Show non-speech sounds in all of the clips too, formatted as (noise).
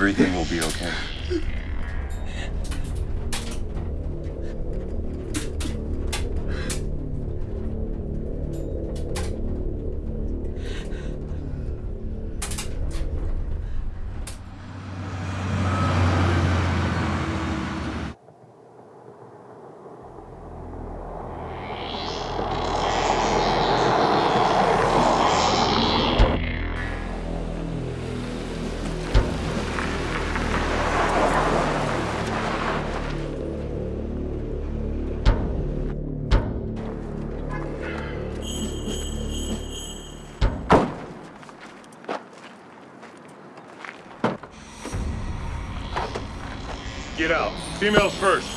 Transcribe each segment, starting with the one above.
Everything will be okay. Females first.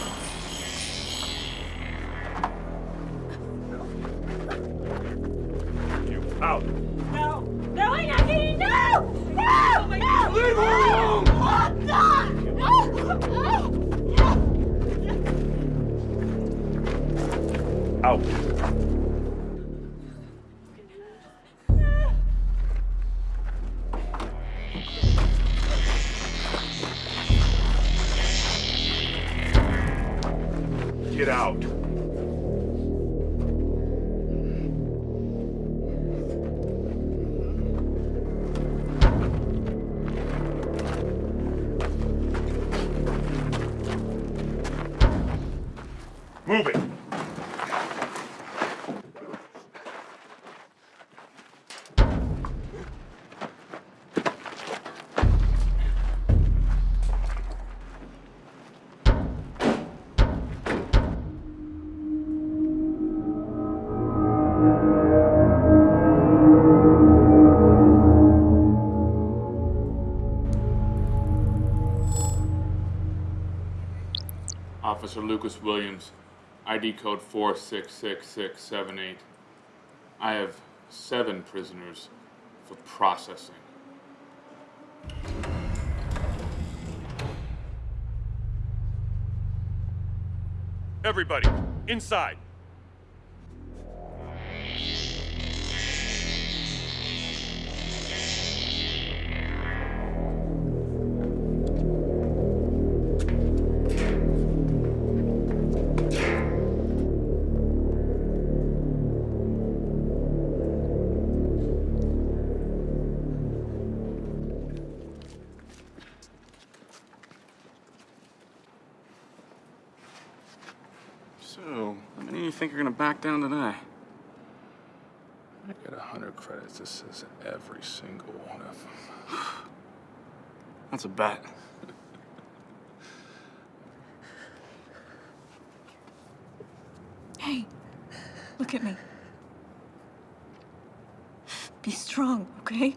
Lucas Williams, ID code 466678. I have seven prisoners for processing. Everybody, inside. Down tonight. I get a hundred credits. This is every single one of them. (sighs) That's a bet. Hey, look at me. Be strong, okay?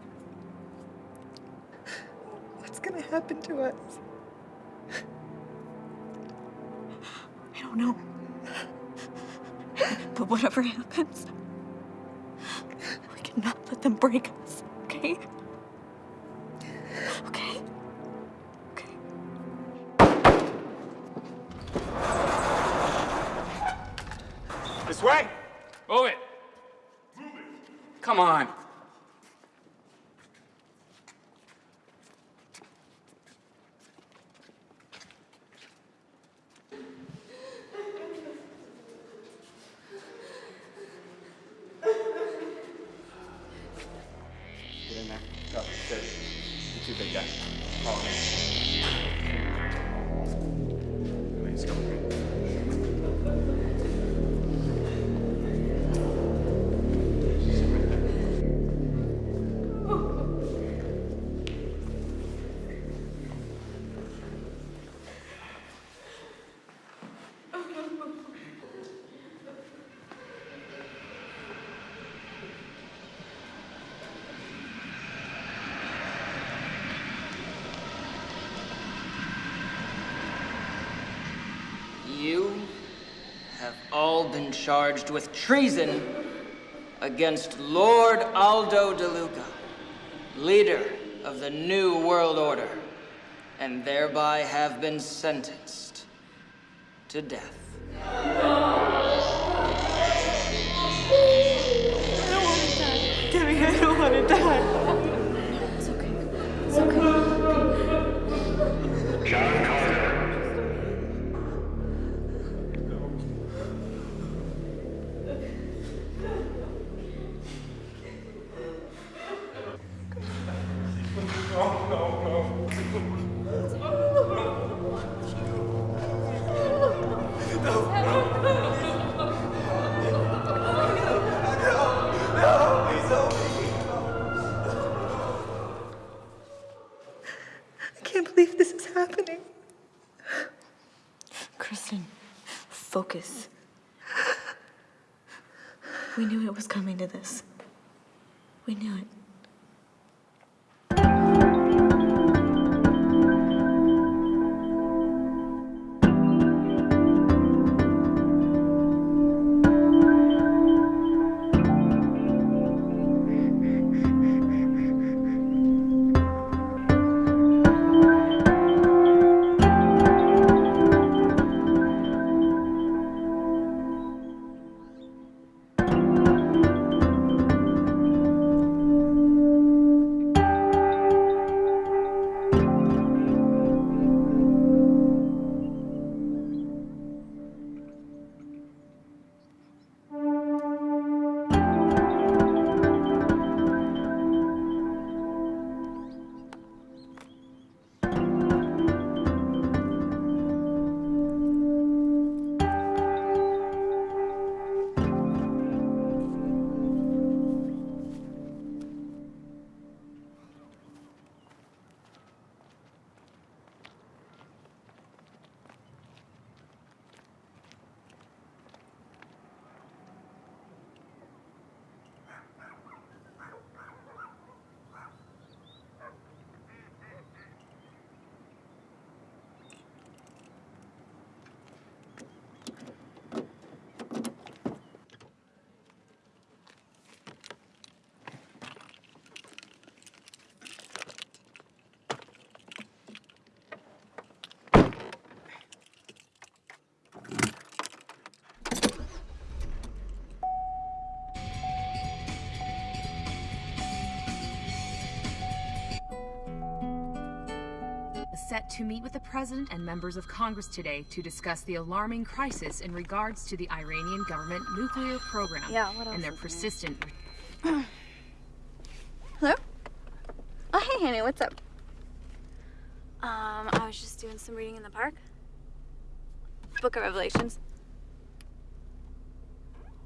What's gonna happen to us? I don't know. But whatever happens, we cannot let them break us, okay? Okay? Okay. This way! Move it! Move it! Come on. Have all been charged with treason against Lord Aldo DeLuca, leader of the New World Order, and thereby have been sentenced to death. Set to meet with the President and members of Congress today to discuss the alarming crisis in regards to the Iranian government nuclear program Yeah, what else and their persistent (clears throat) Hello? Oh, hey, honey, what's up? Um, I was just doing some reading in the park. Book of Revelations.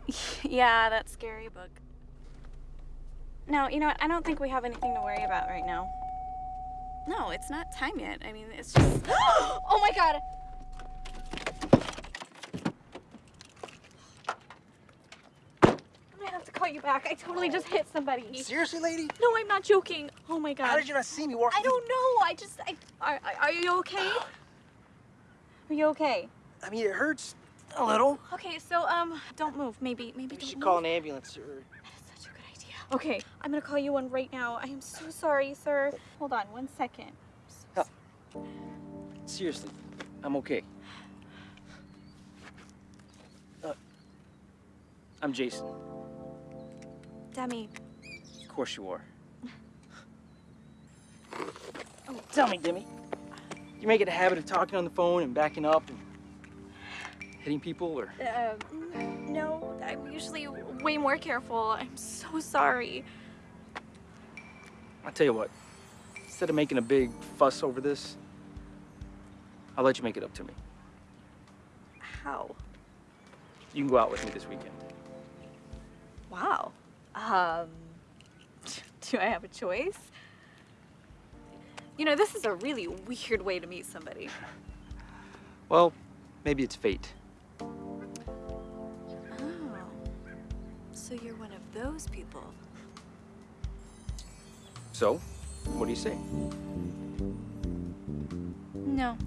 (laughs) yeah, that scary book. No, you know what? I don't think we have anything to worry about right now. No, it's not time yet. I mean, it's just. (gasps) oh my god! I'm gonna have to call you back. I totally just hit somebody. Seriously, lady? No, I'm not joking. Oh my god. How did you not see me walking? I don't know. I just. I, are, are you okay? (sighs) Are you okay? I mean, it hurts a little. Okay, so um, don't move. Maybe, maybe We don't should move. call an ambulance or. Such a good idea. Okay, I'm gonna call you one right now. I am so sorry, sir. Hold on one second. No. Seriously, I'm okay. Uh, I'm Jason. Demi, Of course you are. oh. Tell me, Demi. You make it a habit of talking on the phone and backing up and hitting people, or uh, no, I'm usually way more careful. I'm so sorry. I'll tell you what. Instead of making a big fuss over this, I'll let you make it up to me. How? You can go out with me this weekend. Wow. Um, (laughs) do I have a choice? You know, this is a really weird way to meet somebody. (laughs) Well, maybe it's fate. So you're one of those people. So, what do you say? No.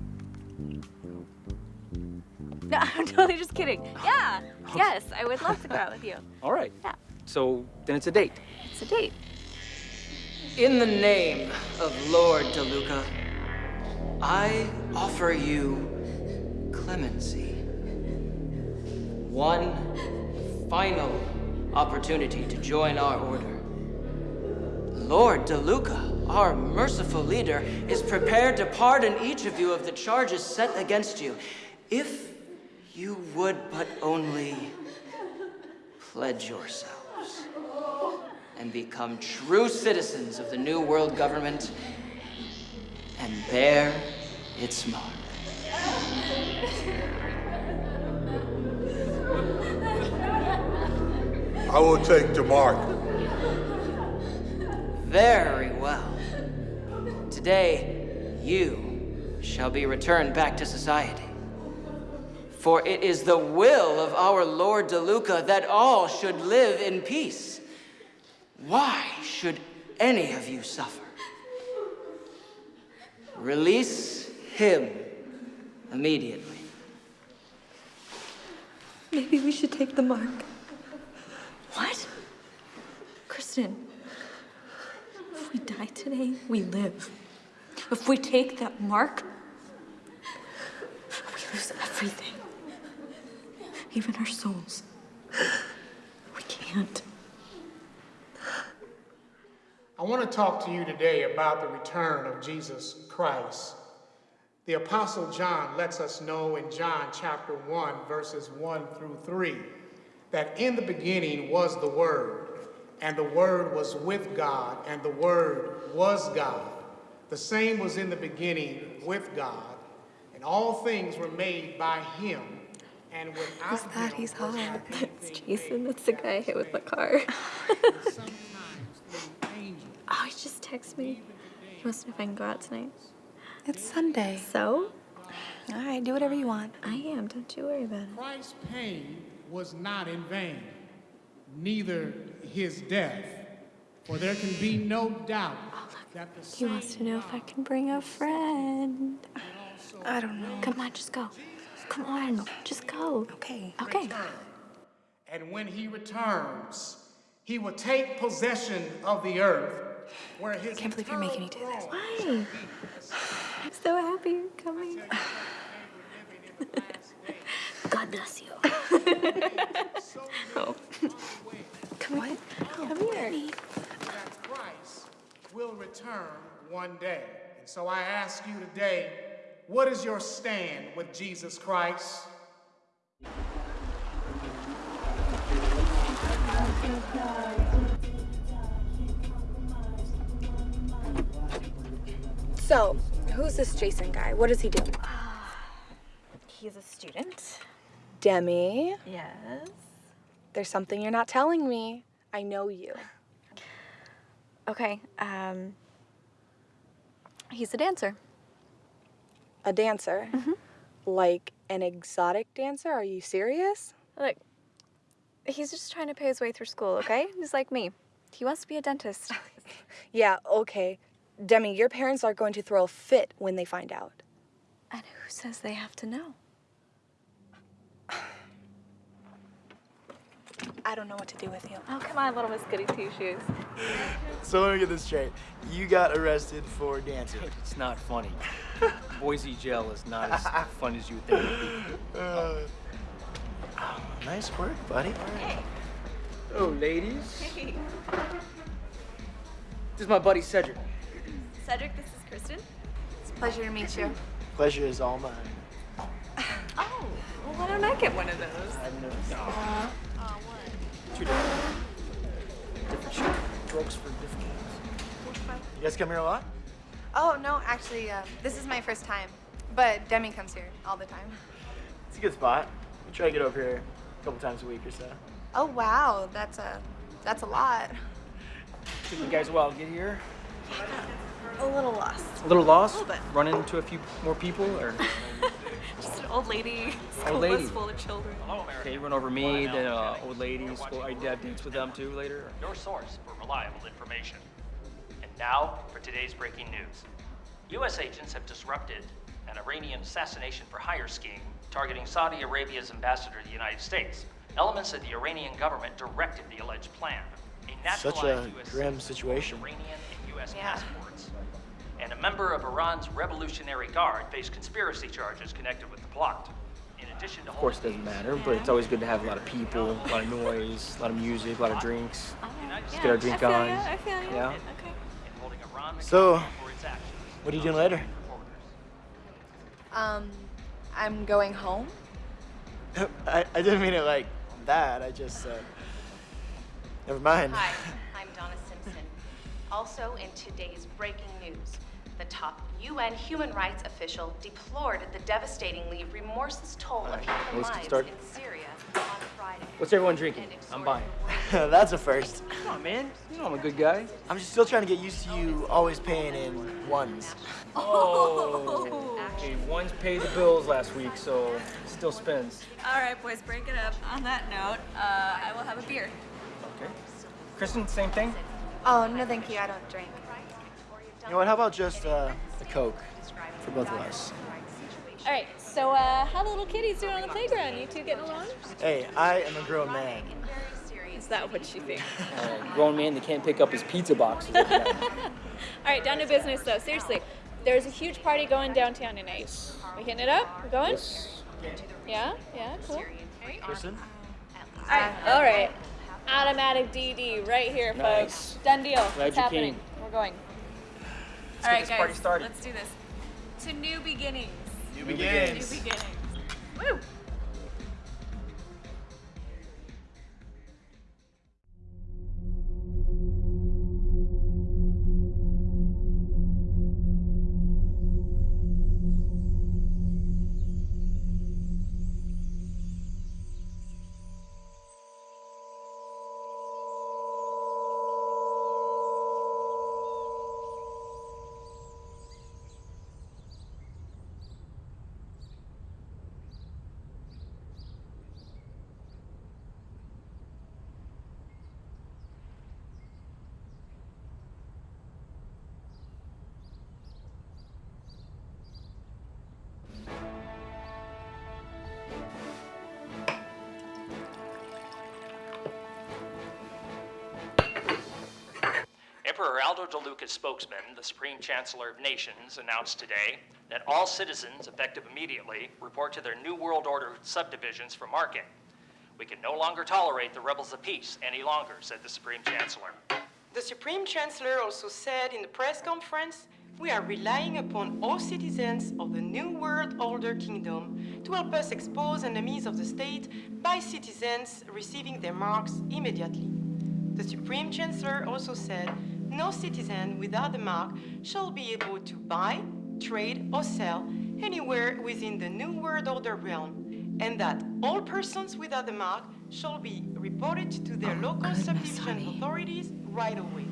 No, (laughs) I'm totally just kidding. Yeah. Yes, I would love to go out with you. (laughs) All right. Yeah. So then it's a date. It's a date. In the name of Lord DeLuca, I offer you clemency. One final opportunity to join our order. Lord DeLuca, our merciful leader, is prepared to pardon each of you of the charges set against you, if you would but only pledge yourselves and become true citizens of the New World Government and bear its mark. I will take to Mark. Very well. Today, you shall be returned back to society. For it is the will of our Lord DeLuca that all should live in peace. Why should any of you suffer? Release him immediately. Maybe we should take the mark. What? Kristen, if we die today, we live. If we take that mark, we lose everything. Even our souls. We can't. I want to talk to you today about the return of Jesus Christ. The Apostle John lets us know in John chapter 1, verses 1 through 3, that in the beginning was the Word, and the Word was with God, and the Word was God. The same was in the beginning with God, and all things were made by Him. And without Who's that? him He's hot. That's (laughs) Jason. That's the guy I hit with the car. (laughs) Sometimes through angels. Oh, he just texted me. He wants to know if I can go out tonight. It's Sunday. So? All right, do whatever you want. I am. Don't you worry about it. Christ's pain was not in vain, neither his death. For there can be no doubt that the He wants to know if I can bring a friend. I don't know. Come on, just go. Come on, just go. Okay. Okay. And when he returns, he will take possession of the earth where his Can't believe you're making me do this. Why? I'm so happy you're coming. God bless you. Oh. Come on. Come here. that Christ will return one day. And So I ask you today, what is your stand with Jesus Christ? So, who's this Jason guy? What does he do? Ah, he's a student. Demi, Yes. there's something you're not telling me. I know you. Okay, um. He's a dancer. A dancer? Mhm. Like an exotic dancer? Are you serious? Look, he's just trying to pay his way through school, okay? He's like me. He wants to be a dentist. (laughs) Yeah, okay. Demi, your parents are going to throw a fit when they find out. And who says they have to know? I don't know what to do with you. Oh, come on, little Miss Goody Two Shoes. So let me get this straight. You got arrested for dancing. It's not funny. (laughs) Boise jail is not as (laughs) fun as you would think it would be. Uh, oh, nice work, buddy. Oh, ladies. This is my buddy Cedric. Cedric, this is Kristen. It's a pleasure to meet you. Pleasure is all mine. (laughs) Oh, well, why don't I get one of those? I know. Two different, different for different games. You guys come here a lot? Oh, no, actually, uh, this is my first time. But Demi comes here all the time. It's a good spot. We try to get over here a couple times a week or so. Oh, wow. That's a, that's a lot. Took you guys a while to get here. A little lost. A little lost? A little bit. Run into a few more people, or (laughs) Just (laughs) an old lady. School Old lady. bus full of children. okay, run over me, the uh, old ladies. Well, I did dates with them too later. your source for reliable information. And now for today's breaking news. U.S. agents have disrupted an Iranian assassination for hire scheme targeting Saudi Arabia's ambassador to the United States. Elements of the Iranian government directed the alleged plan. A Such a US grim situation. with Iranian and U.S. Yeah. passports. And a member of Iran's Revolutionary Guard faced conspiracy charges connected with the plot. In addition to Of course, it doesn't matter, but it's always good to have a lot of people, a lot of noise, a lot of music, a lot of drinks. Let's get our drink I feel on. ya, I feel ya. Yeah. Okay. So, for its actions. what are you doing later? Um, I'm going home. (laughs) I, I didn't mean it like that. I just, uh, never mind. Hi, (laughs) I'm Donna Simpson. Also in today's breaking news, the top UN human rights official deplored the devastatingly remorseless toll of human let's lives started. in Syria on Friday. What's everyone drinking? I'm buying. (laughs) That's a first. Come on, man. You know I'm a good guy. I'm just still trying to get used to you always paying in ones. Oh. Okay, one's paid the bills last week, so still spends. All right, boys, break it up. On that note, uh, I will have a beer. Okay. Kristen, same thing? Oh, no, thank you. I don't drink. You know what? How about just uh, a Coke for both of us? All right, so uh, how the little kitties doing on the playground? You two getting along? Hey, I am a grown man. Is that what you think? (laughs) Uh, grown man that can't pick up his pizza boxes. (laughs) All right, down to business though. Seriously, there's a huge party going downtown tonight. We hitting it up? We're going? Yes. Yeah, yeah, cool. Kristen? All right, all right. Automatic DD right here, Nice. folks. Done deal. Glad it's you happening. came. We're going. Let's all get right, this guys. party started. Let's do this. To new beginnings. New beginnings. New begins. beginnings. Woo! Emperor Aldo DeLuca's spokesman, the Supreme Chancellor of Nations, announced today that all citizens, effective immediately, report to their New World Order subdivisions for marking. We can no longer tolerate the rebels of peace any longer, said the Supreme Chancellor. The Supreme Chancellor also said in the press conference, we are relying upon all citizens of the New World Order Kingdom to help us expose enemies of the state by citizens receiving their marks immediately. The Supreme Chancellor also said no citizen without the mark shall be able to buy, trade, or sell anywhere within the New World Order realm, and that all persons without the mark shall be reported to their oh, local subdivision authorities right away.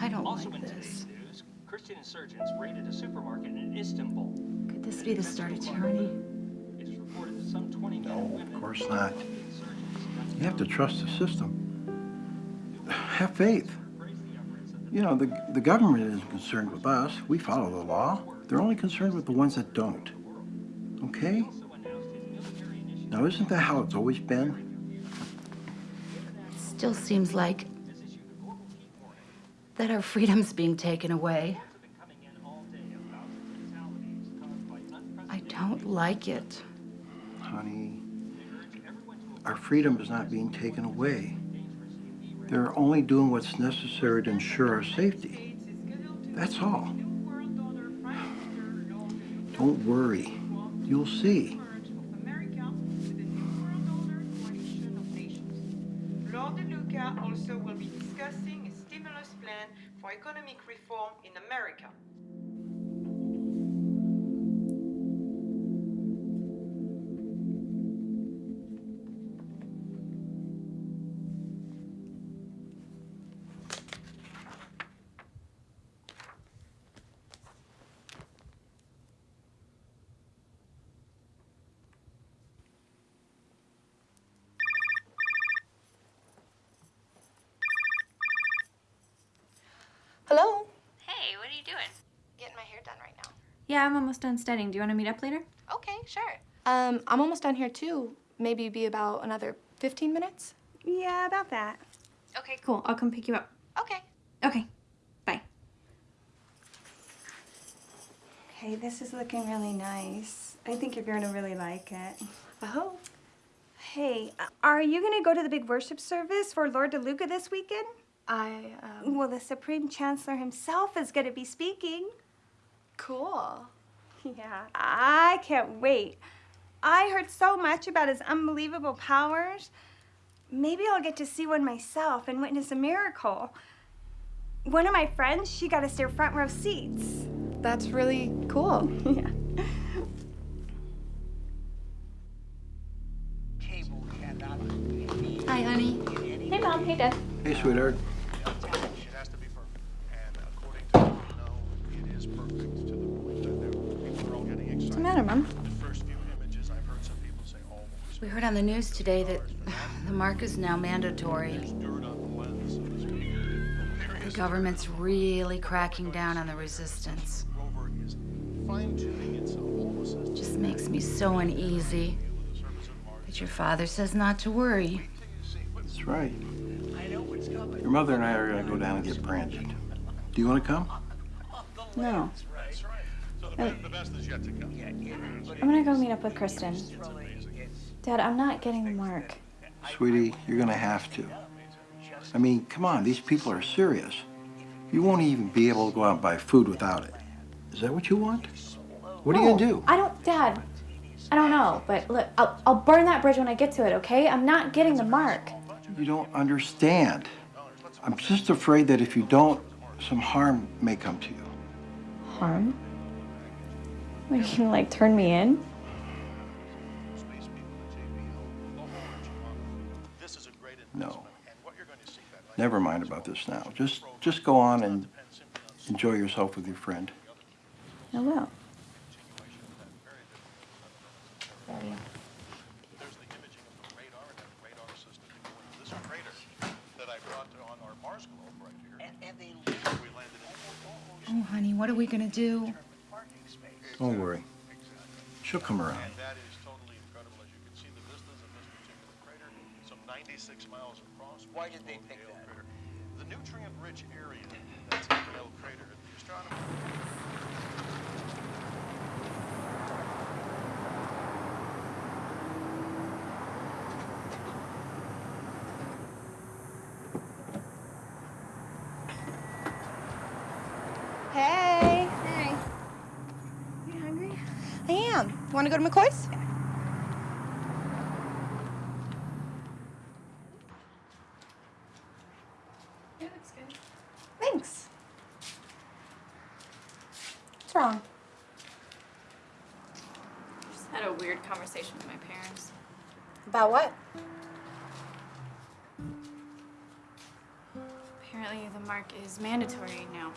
I don't also like in today's this. news, Christian insurgents raided a supermarket in Istanbul. Could this be the start of tyranny? It is reported that some 20 men and women Of course not. You have to trust the system. Have faith. You know, the, the government isn't concerned with us. We follow the law. They're only concerned with the ones that don't. Okay? Now, isn't that how it's always been? Still seems like that our freedom's being taken away. I don't like it. Honey, our freedom is not being taken away. They're only doing what's necessary to ensure our safety. That's all. Don't worry. You'll see. Lord DeLuca also will be discussing a stimulus plan for economic reform in America. Yeah, I'm almost done studying. Do you want to meet up later? Okay, sure. Um, I'm almost done here too. Maybe be about another 15 minutes. Yeah, about that. Okay, cool. I'll come pick you up. Okay. Okay. Bye. Okay, this is looking really nice. I think you're going to really like it. I hope. Hey, uh, are you going to go to the big worship service for Lord DeLuca this weekend? I, um... Well, the Supreme Chancellor himself is going to be speaking. Cool. (laughs) Yeah, I can't wait. I heard so much about his unbelievable powers. Maybe I'll get to see one myself and witness a miracle. One of my friends, she got us their front row seats. That's really cool. (laughs) yeah. Hi, honey. Hey, Mom. Hey, Dad. Hey, sweetheart. Heard on the news today that (sighs) the mark is now mandatory. The government's really cracking down on the resistance. Just makes me so uneasy. But your father says not to worry. That's right. Your mother and I are going to go down and get branded. Do you want to come? No. I'm gonna go meet up with Kristen. Dad, I'm not getting the mark. Sweetie, you're going to have to. I mean, come on, these people are serious. You won't even be able to go out and buy food without it. Is that what you want? What are you to do? I don't, Dad. I don't know, but look, I'll, I'll burn that bridge when I get to it, okay? I'm not getting the mark. You don't understand. I'm just afraid that if you don't, some harm may come to you. Harm? Are you gonna like turn me in? No. Never mind about this now. Just just go on and enjoy yourself with your friend. Oh, I will. Oh, honey, what are we gonna do? Don't worry. She'll come around. Why did they pick that? Crater. The nutrient-rich area that's in Gale Crater, the astronomer... Hey. Hey. You hungry? I am. Want to go to McCoy's? About what? Apparently, the mark is mandatory now.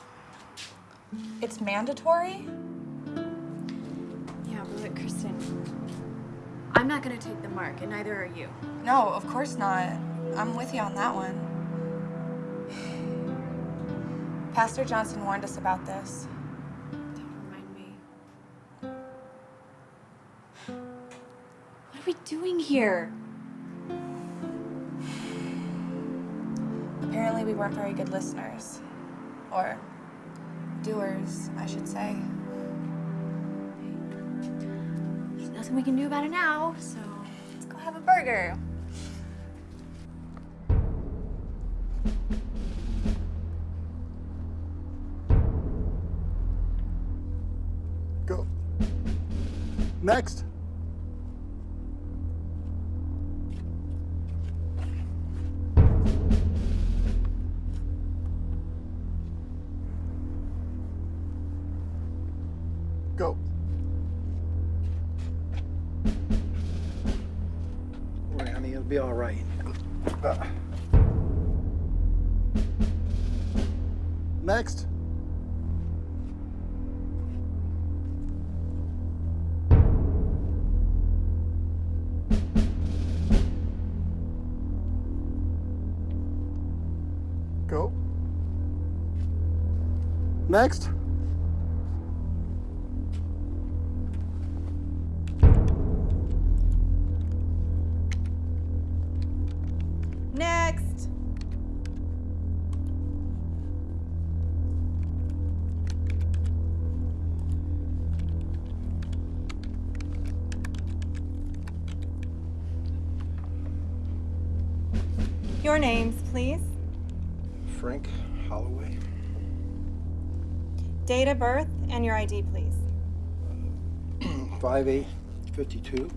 It's mandatory? Yeah, but Kristen, I'm not gonna take the mark, and neither are you. No, of course not. I'm with you on that one. (sighs) Pastor Johnson warned us about this. Doing here? Apparently, we weren't very good listeners. Or doers, I should say. There's nothing we can do about it now, so let's go have a burger. Go. Next. Next. Of birth and your ID, please. (clears throat) 5852.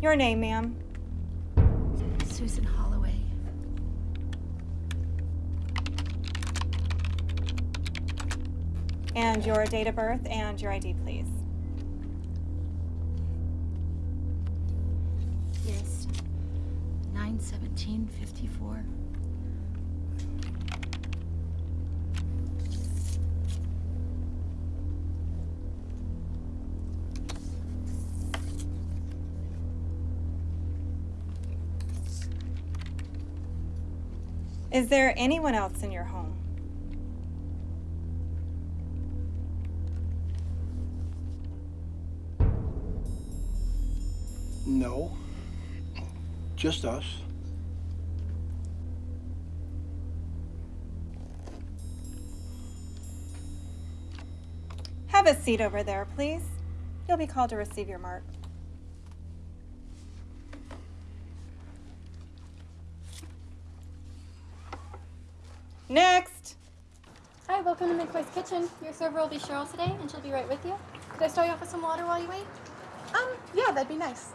Your name, ma'am. Susan Holloway. And your date of birth and your ID, please. 91754. Is there anyone else in your home? No. Just us. Have a seat over there, please. You'll be called to receive your mark. Next. Hi, welcome to McCoy's Kitchen. Your server will be Cheryl today, and she'll be right with you. Could I start you off with some water while you wait? Um, yeah, that'd be nice.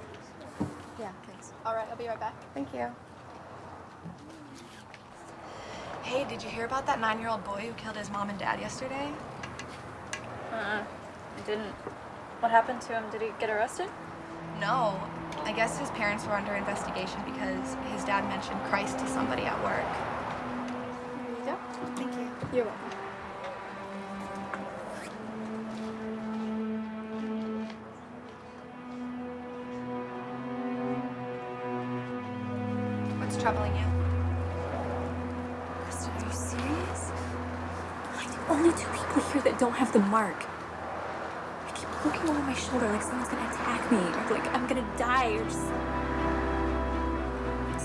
Yeah, thanks. All right, I'll be right back. Thank you. Hey, did you hear about that nine-year-old boy who killed his mom and dad yesterday? Uh-uh. I didn't. What happened to him? Did he get arrested? No. I guess his parents were under investigation because his dad mentioned Christ to somebody at work. Here you go. Thank you. You're welcome. Have the mark. I keep looking over my shoulder like someone's gonna attack me, or like I'm gonna die, or just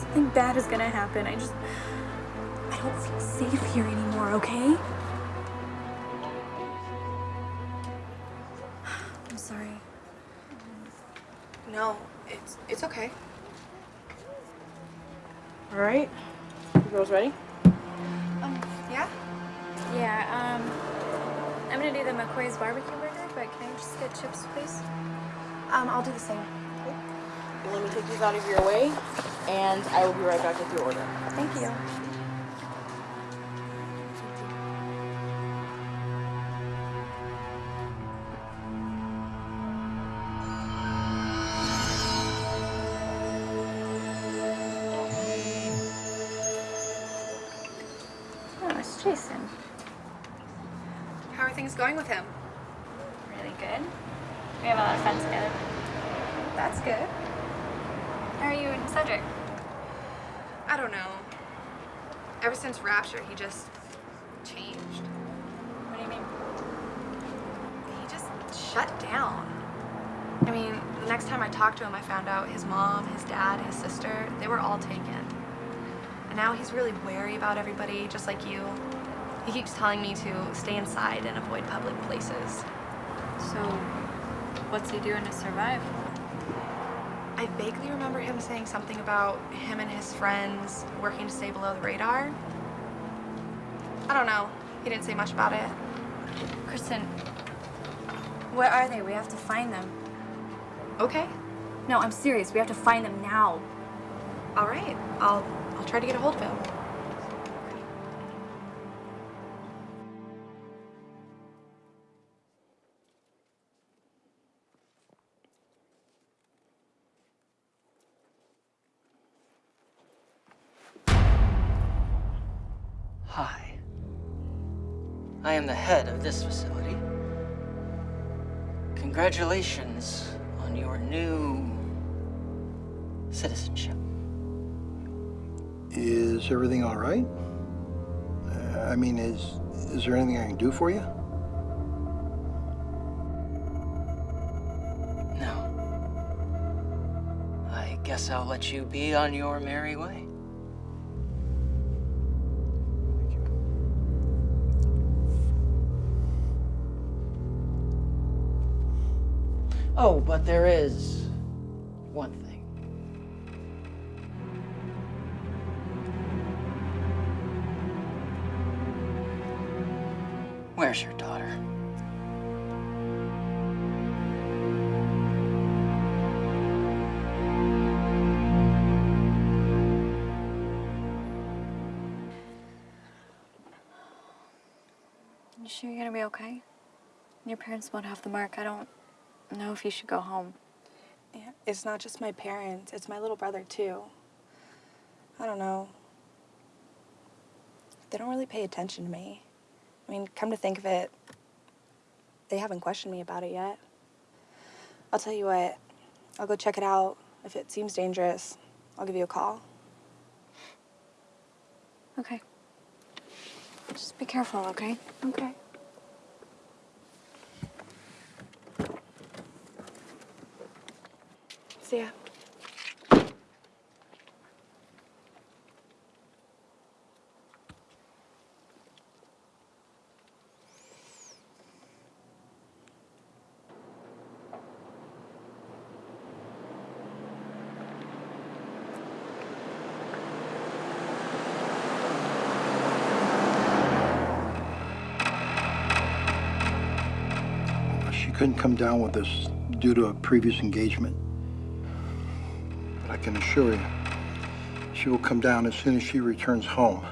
something bad is gonna happen. I just I don't feel safe here anymore. Okay? I'm sorry. No, it's it's okay. All right. You girls ready? McCoy's barbecue burger, but can I just get chips, please? Um, I'll do the same. Let me take these out of your way, and I will be right back with your order. Thank you. Next time I talked to him, I found out his mom, his dad, his sister, they were all taken. And now he's really wary about everybody, just like you. He keeps telling me to stay inside and avoid public places. So, what's he doing to survive? I vaguely remember him saying something about him and his friends working to stay below the radar. I don't know. He didn't say much about it. Kristen, where are they? We have to find them. Okay. No, I'm serious. We have to find them now. All right. I'll I'll try to get a hold of him. Hi. I am the head of this facility. Congratulations on your new citizenship. Is everything all right? Uh, I mean, is is there anything I can do for you? No. I guess I'll let you be on your merry way. Oh, but there is one thing. Where's your daughter? You sure you're gonna be okay? Your parents won't have the mark. I don't know if you should go home. Yeah, it's not just my parents, it's my little brother too. I don't know. They don't really pay attention to me. I mean, come to think of it, they haven't questioned me about it yet. I'll tell you what, I'll go check it out. If it seems dangerous, I'll give you a call. Okay. Just be careful, okay? Okay. She couldn't come down with us due to a previous engagement. Can assure you, she will come down as soon as she returns home.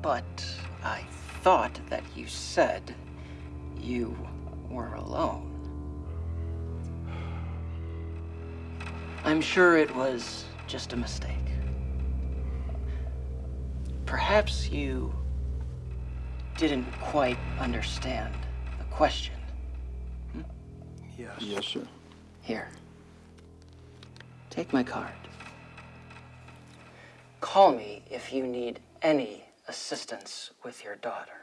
But I thought that you said you were alone. I'm sure it was just a mistake. Perhaps you didn't quite understand the question. Hmm? Yes. Yes, sir. Here. Take my card. Call me if you need any assistance with your daughter.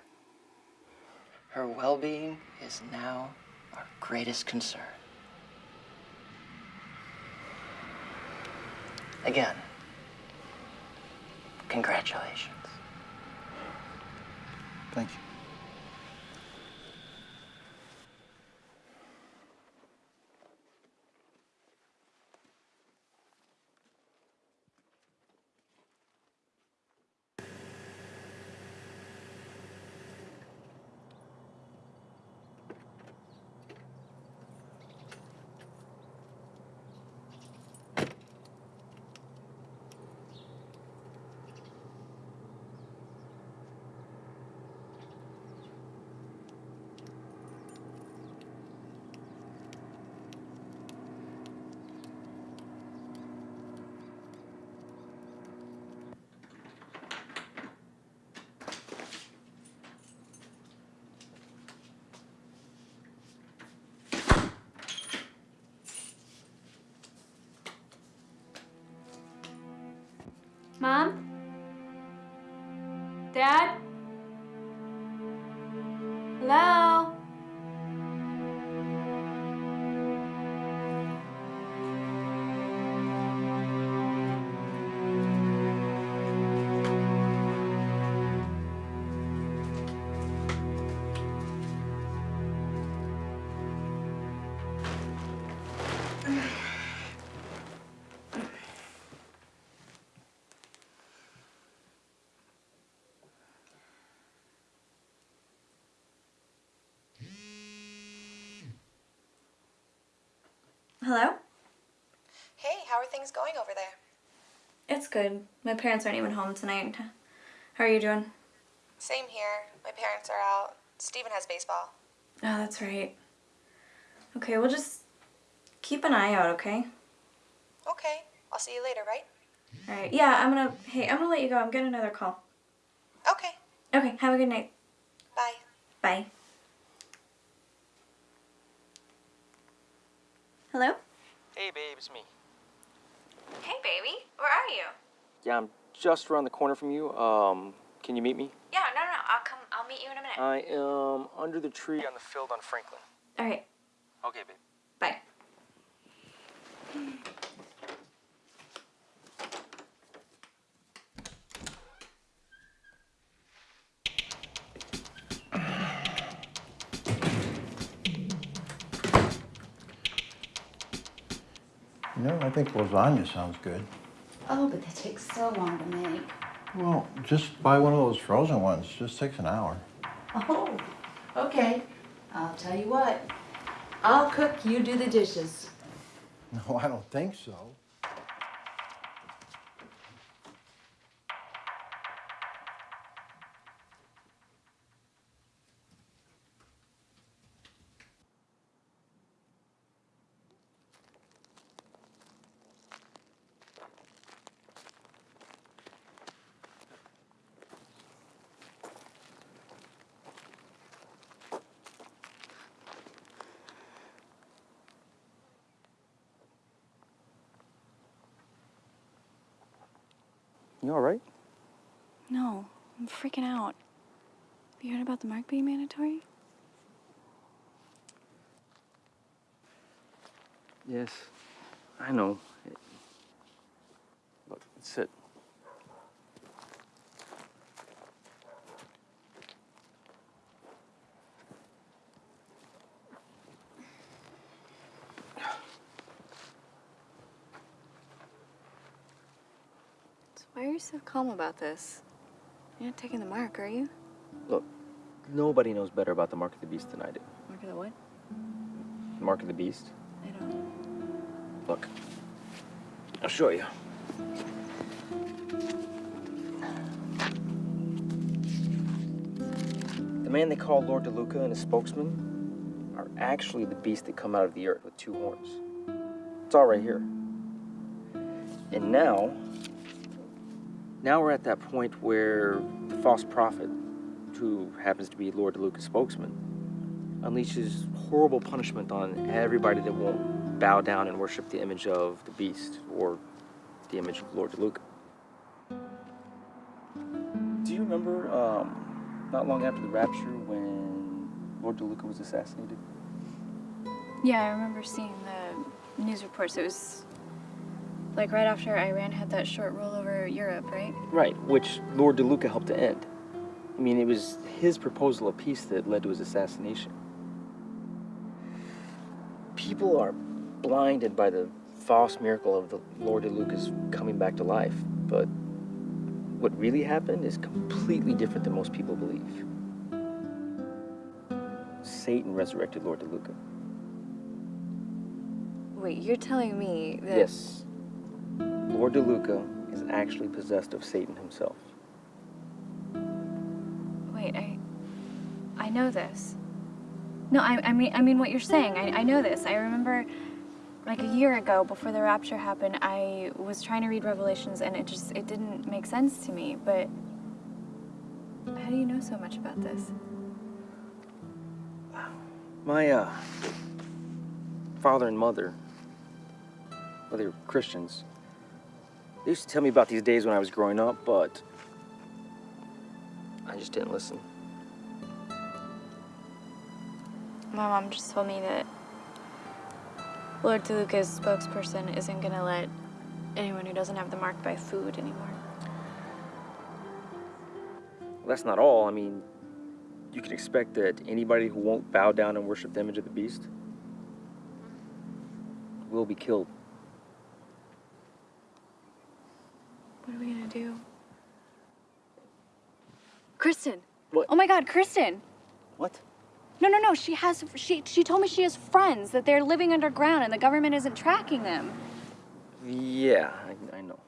Her well being is now our greatest concern. Again, congratulations. Thank you. Mom? Dad? Hello? Hey, how are things going over there? It's good. My parents aren't even home tonight. How are you doing? Same here. My parents are out. Steven has baseball. Oh, that's right. Okay, we'll just keep an eye out, okay? Okay, I'll see you later, right? Alright, yeah, I'm gonna, hey, I'm gonna let you go. I'm getting another call. Okay. Okay, have a good night. Bye. Bye. Hello? Hey, babe, it's me. Hey, baby. Where are you? Yeah, I'm just around the corner from you. Um, can you meet me? Yeah, no, no, no. I'll come. I'll meet you in a minute. I am under the tree on the field on Franklin. Alright, Okay, babe. bye. I think lasagna sounds good. Oh, but that takes so long to make. Well, just buy one of those frozen ones. Just takes an hour. Oh, okay. I'll tell you what. I'll cook, you do the dishes. No, I don't think so. You all right? No, I'm freaking out. Have you heard about the mark being mandatory? Yes, I know. Look, sit. So why are you so calm about this? You're not taking the mark, are you? Look, nobody knows better about the Mark of the Beast than I do. Mark of the what? Mark of the Beast? I don't. Look, I'll show you. The man they call Lord DeLuca and his spokesman are actually the beasts that come out of the earth with two horns. It's all right here. And now, now we're at that point where the false prophet, who happens to be Lord DeLuca's spokesman, unleashes horrible punishment on everybody that won't bow down and worship the image of the beast or the image of Lord DeLuca. Do you remember um, not long after the rapture when Lord DeLuca was assassinated? Yeah, I remember seeing the news reports. It was like right after Iran had that short rule over Europe, right? Right, which Lord DeLuca helped to end. I mean, it was his proposal of peace that led to his assassination. People are blinded by the false miracle of the Lord DeLuca's coming back to life, but what really happened is completely different than most people believe. Satan resurrected Lord DeLuca. Wait, you're telling me that Yes. Lord DeLuca is actually possessed of Satan himself. Wait, I I know this. No, I, I mean I mean what you're saying. I, I know this. I remember like a year ago before the rapture happened, I was trying to read Revelations and it just it didn't make sense to me, but how do you know so much about this? My uh, father and mother, well, they were Christians. They used to tell me about these days when I was growing up, but I just didn't listen. My mom just told me that Lord DeLuca's spokesperson isn't gonna let anyone who doesn't have the mark buy food anymore. Well, that's not all. I mean, you can expect that anybody who won't bow down and worship the image of the beast will be killed. What are we gonna do? Kristen. What? Oh my God, Kristen. What? No, no, no. She has. She she told me she has friends that they're living underground and the government isn't tracking them. Yeah, I, I know.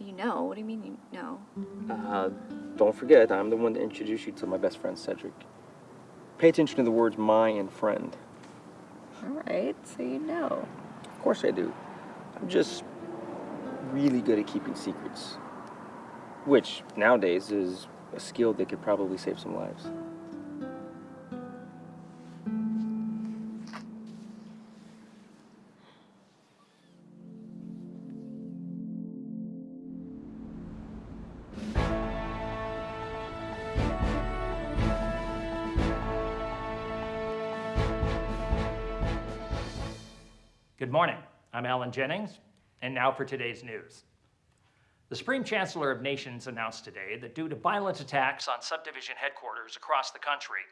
You know? What do you mean you know? Uh, don't forget, I'm the one to introduce you to my best friend, Cedric. Pay attention to the words my and friend. All right, so you know. Of course I do. I'm just really good at keeping secrets. Which, nowadays, is a skill that could probably save some lives. Good morning. I'm Alan Jennings, and now for today's news. The Supreme Chancellor of Nations announced today that due to violent attacks on subdivision headquarters across the country,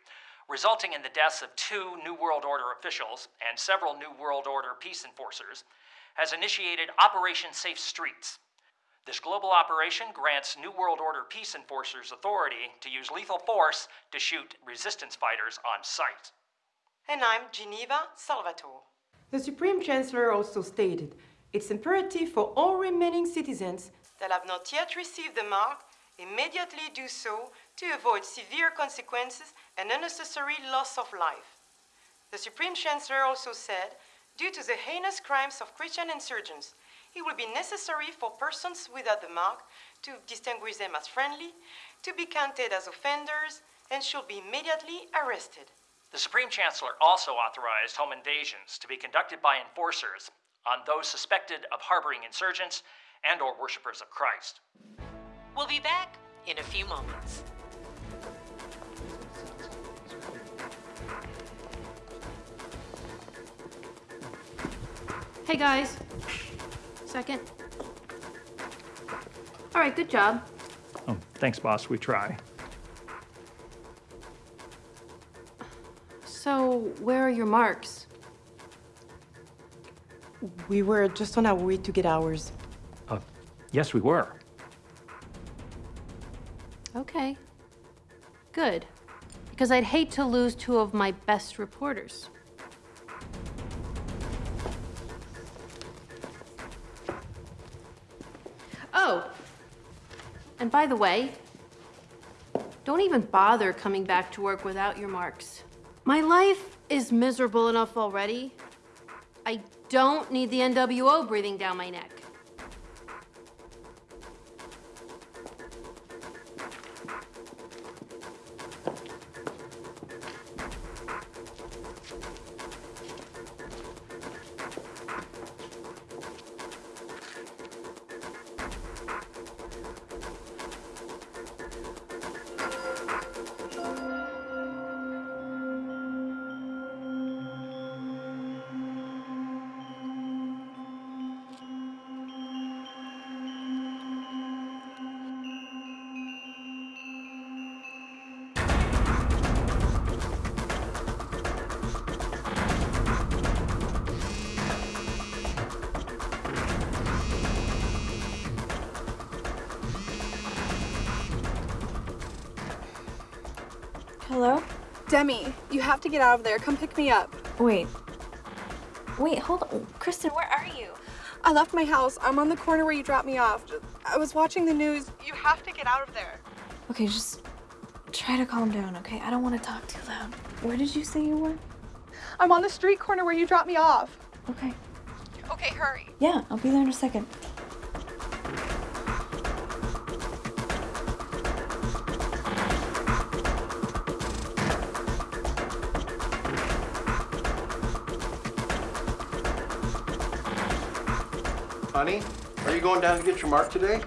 resulting in the deaths of two New World Order officials and several New World Order peace enforcers, has initiated Operation Safe Streets. This global operation grants New World Order peace enforcers authority to use lethal force to shoot resistance fighters on sight. And I'm Geneva Salvatore. The Supreme Chancellor also stated it's imperative for all remaining citizens that have not yet received the mark immediately do so to avoid severe consequences and unnecessary loss of life. The Supreme Chancellor also said, due to the heinous crimes of Christian insurgents, it will be necessary for persons without the mark to distinguish them as friendly, to be counted as offenders, and should be immediately arrested. The Supreme Chancellor also authorized home invasions to be conducted by enforcers on those suspected of harboring insurgents and or worshippers of Christ. We'll be back in a few moments. Hey guys. Second. All right, good job. Oh, thanks, boss. We try. So, where are your marks? We were just on our way to get ours. Uh, yes, we were. Okay. Good. Because I'd hate to lose two of my best reporters. Oh, and by the way, don't even bother coming back to work without your marks. My life is miserable enough already. Don't need the NWO breathing down my neck. Demi, you have to get out of there. Come pick me up. Wait. Wait, hold on. Kristen, where are you? I left my house. I'm on the corner where you dropped me off. I was watching the news. You have to get out of there. Okay, just try to calm down, okay? I don't want to talk too loud. Where did you say you were? I'm on the street corner where you dropped me off. Okay. Okay, hurry. Yeah, I'll be there in a second. Going down to get your mark today?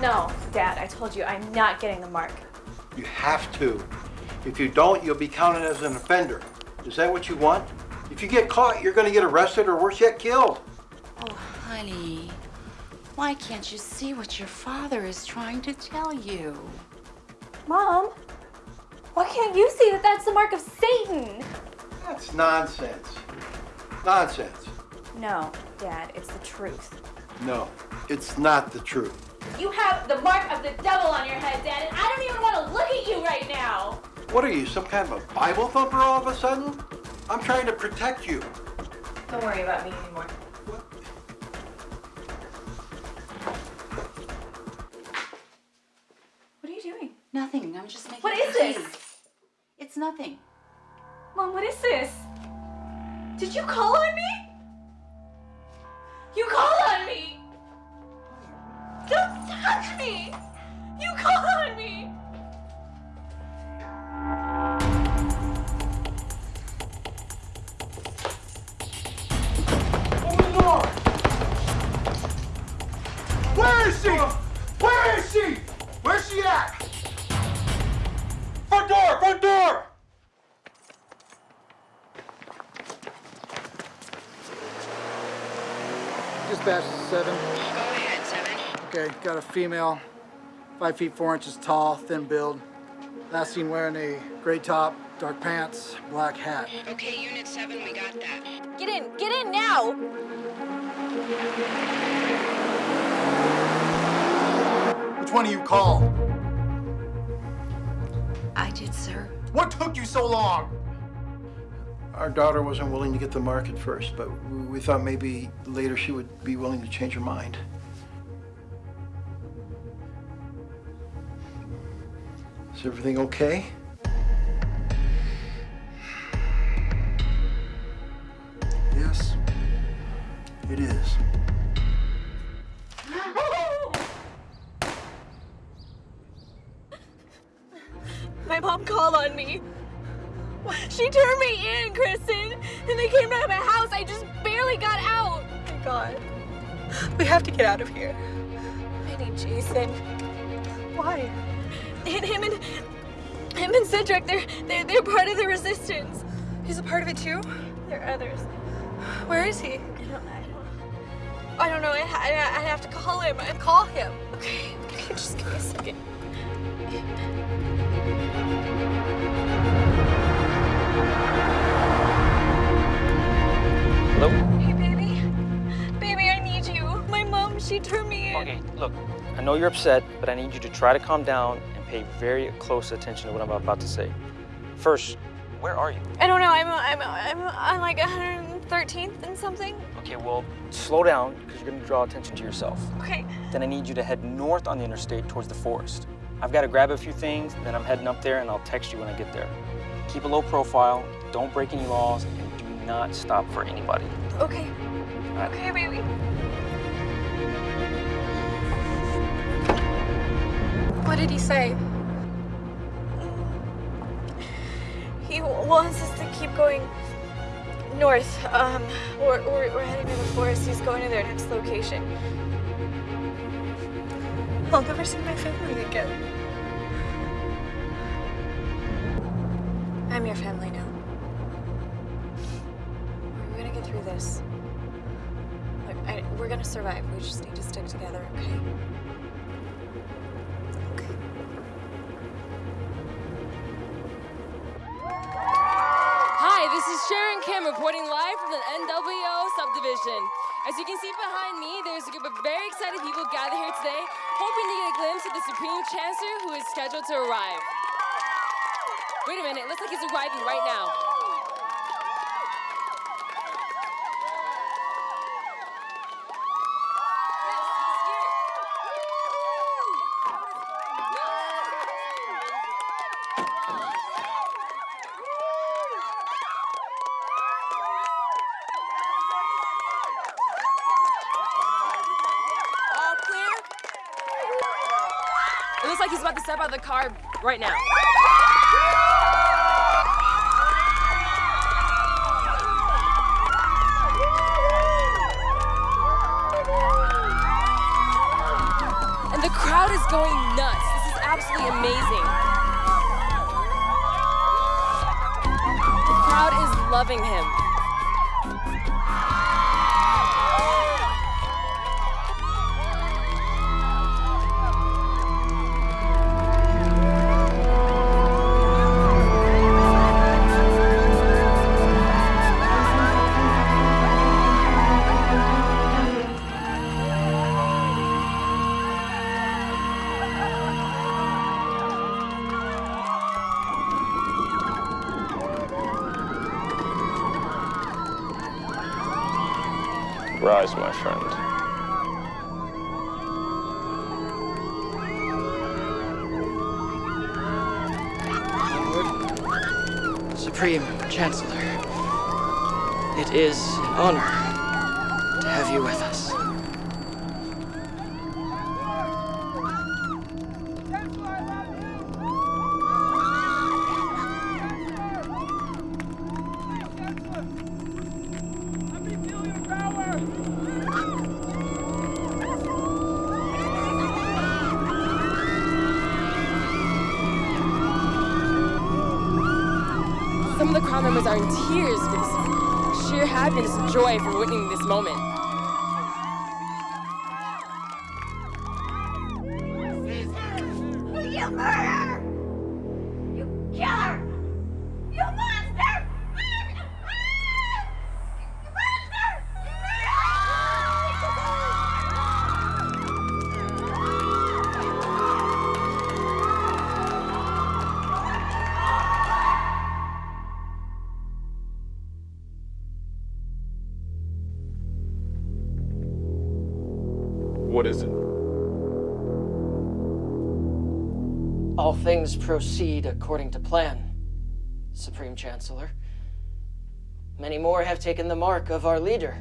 No, Dad, I told you I'm not getting the mark. You have to. If you don't, you'll be counted as an offender. Is that what you want? If you get caught, you're going to get arrested or worse yet, killed. Oh, honey, why can't you see what your father is trying to tell you? Mom, why can't you see that that's the mark of Satan? That's nonsense. Nonsense. No, Dad, it's the truth. No, it's not the truth. You have the mark of the devil on your head, Dad, and I don't even want to look at you right now. What are you, some kind of a Bible thumper all of a sudden? I'm trying to protect you. Don't worry about me anymore. What are you doing? Nothing. I'm just making. What is tea. this? It's nothing. Mom, what is this? Did you call on me? You call on me! Don't touch me! You call on me! Seven. Go ahead, seven. Okay, got a female, five feet four inches tall, thin build. Last seen wearing a gray top, dark pants, black hat. Okay, Unit 7, we got that. Get in! Get in now! Which one of you called? I did, sir. What took you so long? Our daughter wasn't willing to get the mark at first, but we we thought maybe later she would be willing to change her mind. Is everything okay? Yes, it is. My mom called on me. (laughs) She turned me in, Kristen, and they came to my house. I just barely got out. Thank God. We have to get out of here. I need Jason. Why? And him and him and Cedric, they're they're they're part of the resistance. He's a part of it too? There are others. Where is he? I don't, don't, I don't know. I, I, I have to call him. I Call him. Okay, okay, just give me a second. Hello? Hey, baby. Baby, I need you. My mom, she turned me in. Okay, look, I know you're upset, but I need you to try to calm down and pay very close attention to what I'm about to say. First, where are you? I don't know. I'm I'm I'm on like 113th and something. Okay, well, slow down because you're gonna draw attention to yourself. Okay. Then I need you to head north on the interstate towards the forest. I've got to grab a few things, then I'm heading up there and I'll text you when I get there. Keep a low profile, don't break any laws, and do not stop for anybody. Okay. Right. Okay, baby. What did he say? He wants us to keep going north. Um, we're, we're, we're heading to the forest. He's going to their next location. I'll never see my family again. I'm your family now. We're gonna get through this. Look, I, we're gonna survive. We just need to stick together, okay? Hi, this is Sharon Kim reporting live from the NWO subdivision. As you can see behind me, there's a group of very excited people gathered here today, hoping to get a glimpse of the Supreme Chancellor who is scheduled to arrive. Wait a minute, looks like he's arriving right now. It looks like he's about to step out of the car right now. Going nuts. This is absolutely amazing. The crowd is loving him. What is it? All things proceed according to plan, Supreme Chancellor. Many more have taken the mark of our leader,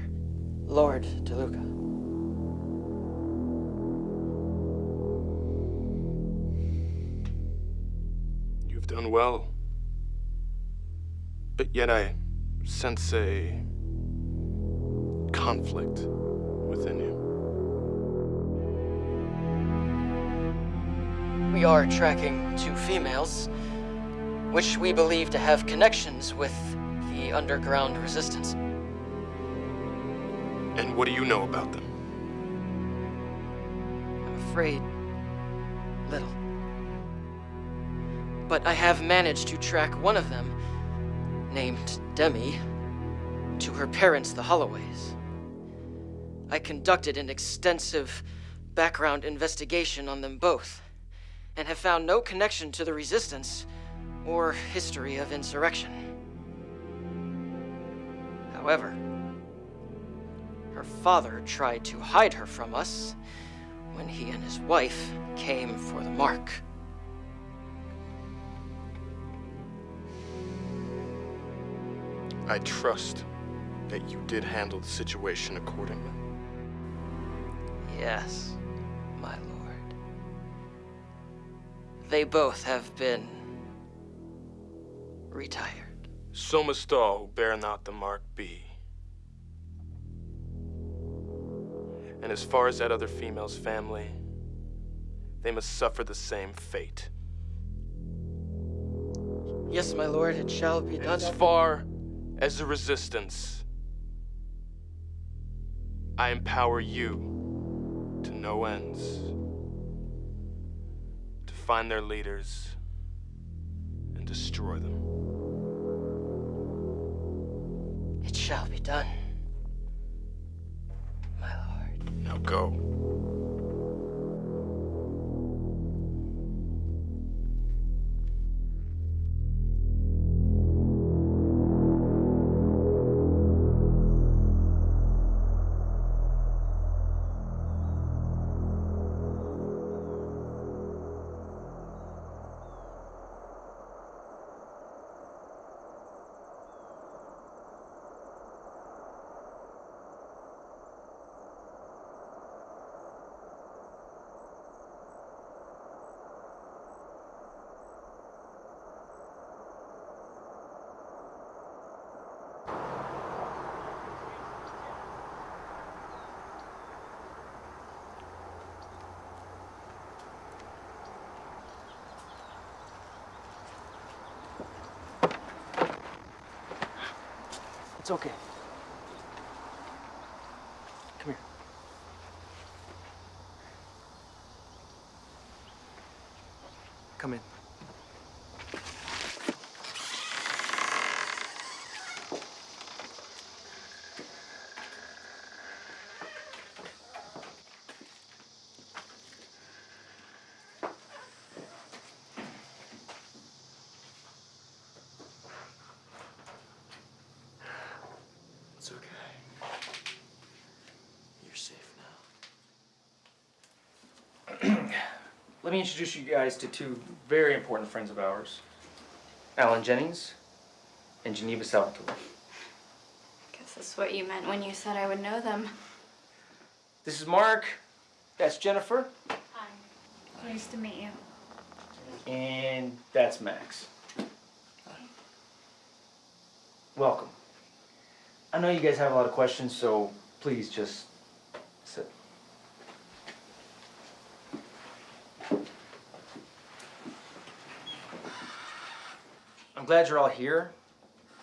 Lord DeLuca. You've done well. But yet I sense a conflict We are tracking two females, which we believe to have connections with the underground resistance. And what do you know about them? I'm afraid little. But I have managed to track one of them, named Demi, to her parents, the Holloways. I conducted an extensive background investigation on them both, and have found no connection to the Resistance or history of insurrection. However, her father tried to hide her from us when he and his wife came for the mark. I trust that you did handle the situation accordingly. Yes, They both have been retired. So must all who bear not the mark be. And as far as that other female's family, they must suffer the same fate. Yes, my lord, it shall be done. as far as the resistance, I empower you to no ends find their leaders and destroy them. It shall be done. My lord. Now go. It's okay. Come here. Come in. It's okay. You're safe now. Let me introduce you guys to two very important friends of ours Alan Jennings and Geneva Salvatore. Guess that's what you meant when you said I would know them. This is Mark. That's Jennifer. Hi. Nice to meet you. And that's Max. Welcome. I know you guys have a lot of questions, so please just I'm glad you're all here,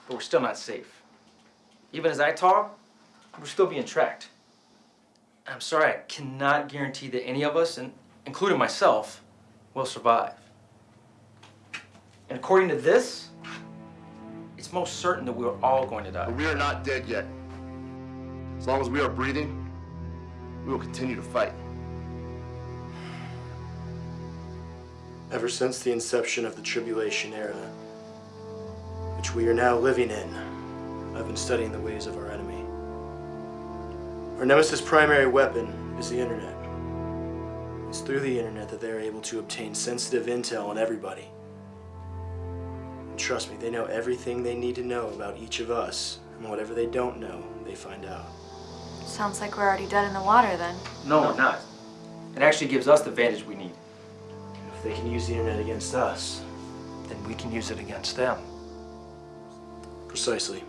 but we're still not safe. Even as I talk, we're still being tracked. I'm sorry, I cannot guarantee that any of us, and including myself, will survive. And according to this, it's most certain that we're all going to die. But we are not dead yet. As long as we are breathing, we will continue to fight. Ever since the inception of the tribulation era, which we are now living in, I've been studying the ways of our enemy. Our nemesis' primary weapon is the internet. It's through the internet that they are able to obtain sensitive intel on everybody. And trust me, they know everything they need to know about each of us, and whatever they don't know, they find out. Sounds like we're already dead in the water then. No, we're not. It actually gives us the advantage we need. If they can use the internet against us, then we can use it against them. Precisely.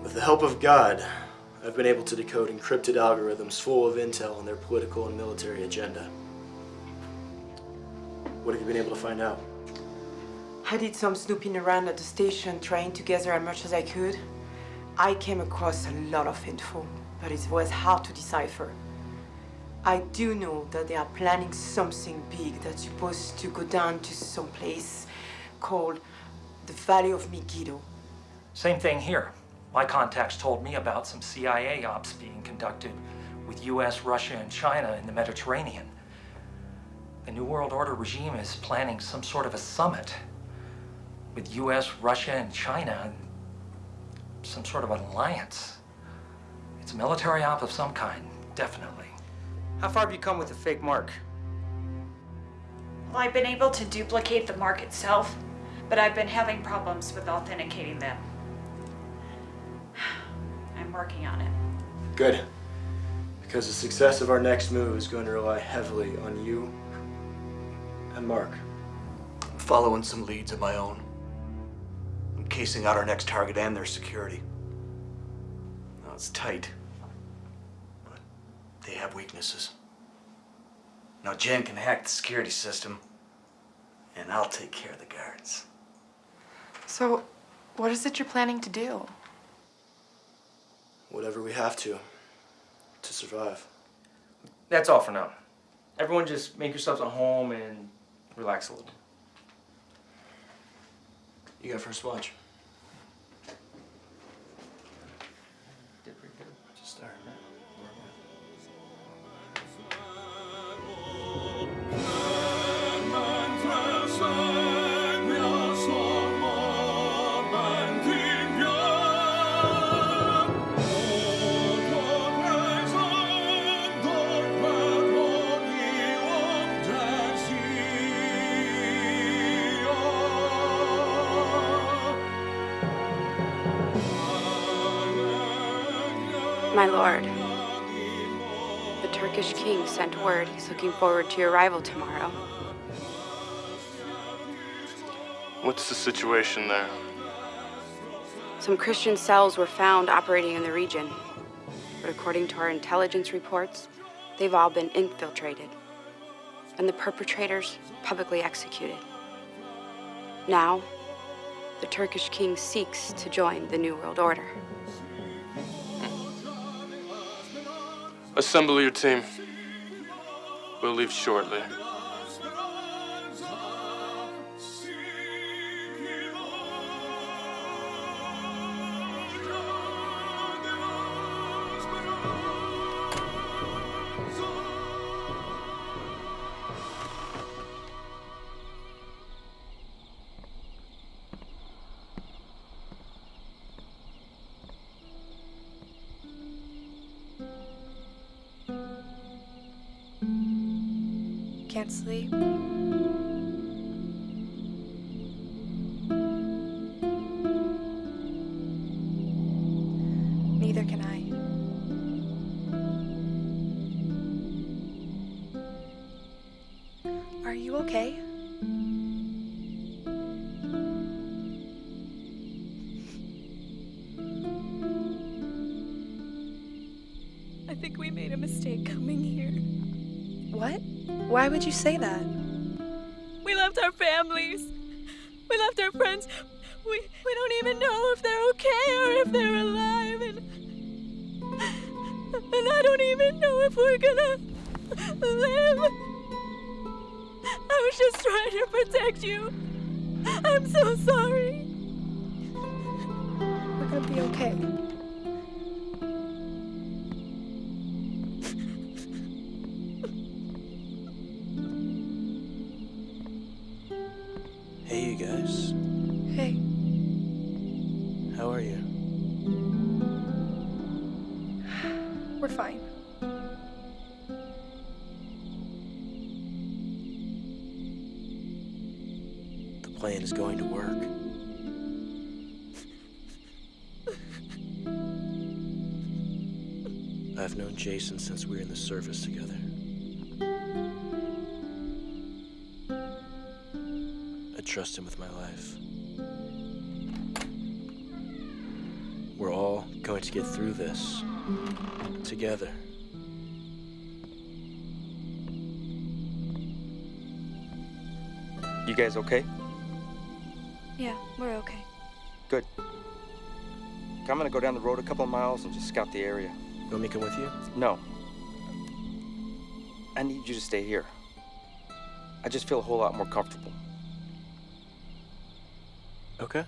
With the help of God, I've been able to decode encrypted algorithms full of intel on their political and military agenda. What have you been able to find out? I did some snooping around at the station trying to gather as much as I could. I came across a lot of info, but it was hard to decipher. I do know that they are planning something big that's supposed to go down to some place called the valley of Megiddo. Same thing here. My contacts told me about some CIA ops being conducted with US, Russia, and China in the Mediterranean. The New World Order regime is planning some sort of a summit with US, Russia, and China, some sort of an alliance. It's a military op of some kind, definitely. How far have you come with the fake mark? Well, I've been able to duplicate the mark itself, but I've been having problems with authenticating them. (sighs) I'm working on it. Good. Because the success of our next move is going to rely heavily on you and Mark. I'm following some leads of my own. I'm casing out our next target and their security. Now it's tight, but they have weaknesses. Now Jen can hack the security system, and I'll take care of the guards. So, what is it you're planning to do? Whatever we have to, to survive. That's all for now. Everyone just make yourselves at home and relax a little. You got first watch. My lord, the Turkish king sent word he's looking forward to your arrival tomorrow. What's the situation there? Some Christian cells were found operating in the region, but according to our intelligence reports, they've all been infiltrated, and the perpetrators publicly executed. Now, the Turkish king seeks to join the New World Order. Assemble your team. We'll leave shortly. Would you say that? We left our families. We left our friends. We we don't even know if they're okay or if they're alive and and I don't even know if we're gonna live. I was just trying to protect you. I'm so sorry. We're gonna be okay. Since we were in the service together. I trust him with my life. We're all going to get through this together. You guys okay? Yeah, we're okay. Good. I'm gonna go down the road a couple of miles and just scout the area. You want me to come with you? No. I need you to stay here. I just feel a whole lot more comfortable. Okay.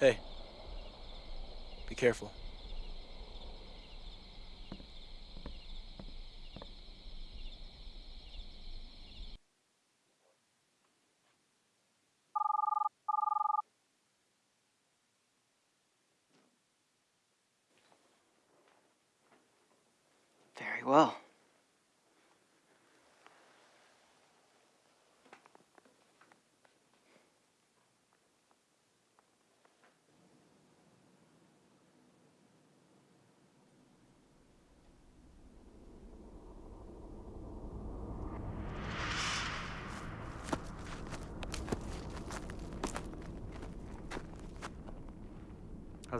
Hey. Be careful. Very well.